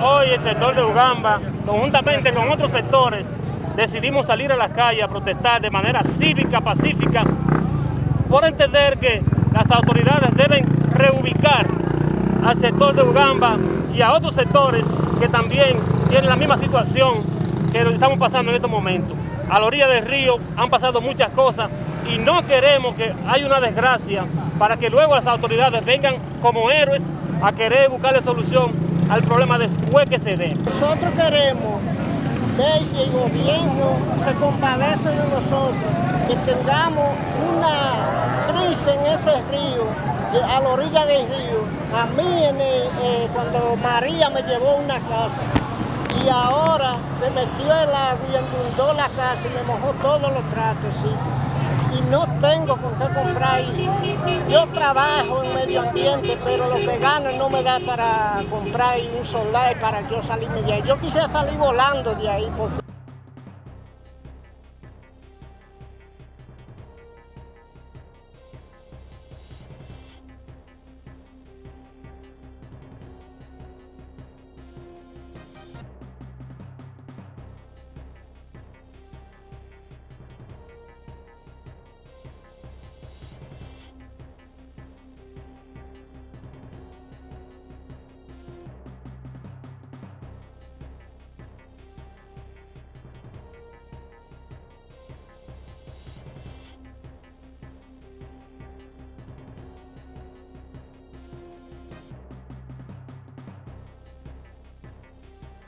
hoy el sector de Ugamba, conjuntamente con otros sectores, decidimos salir a la calle a protestar de manera cívica, pacífica, por entender que las autoridades deben reubicar al sector de Ugamba y a otros sectores que también tienen la misma situación que lo estamos pasando en estos momentos. A la orilla del río han pasado muchas cosas y no queremos que haya una desgracia para que luego las autoridades vengan como héroes a querer buscarle solución al problema después que se dé. Nosotros queremos ver si el gobierno se compadece de nosotros, que tengamos una crisis en ese río, a la orilla del río. A mí eh, cuando María me llevó una casa y ahora se metió el agua y inundó la casa y me mojó todos los tratos. Y no tengo con qué. Yo trabajo en medio ambiente, pero lo que gano no me da para comprar un solar para yo salirme de ahí. Yo quisiera salir volando de ahí porque...